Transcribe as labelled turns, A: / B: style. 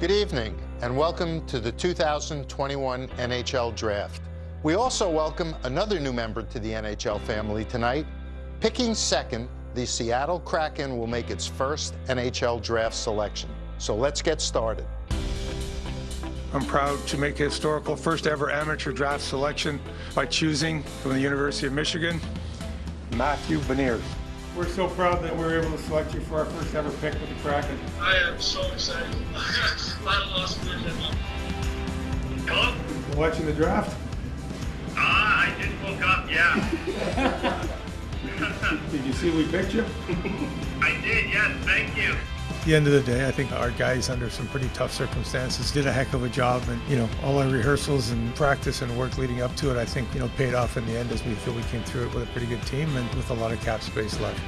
A: Good evening, and welcome to the 2021 NHL Draft. We also welcome another new member to the NHL family tonight. Picking second, the Seattle Kraken will make its first NHL Draft selection. So let's get started.
B: I'm proud to make a historical first ever amateur draft selection by choosing from the University of Michigan, Matthew Beniers. We're so proud that we're able to select you for our first ever pick with the Kraken.
C: I am so excited.
B: Watching the draft?
C: Ah, I did woke up, yeah.
B: Did you see we picked you?
C: I did, yes, thank you.
B: At the end of the day, I think our guys, under some pretty tough circumstances, did a heck of a job. And, you know, all our rehearsals and practice and work leading up to it, I think, you know, paid off in the end as we feel we came through it with a pretty good team and with a lot of cap space left.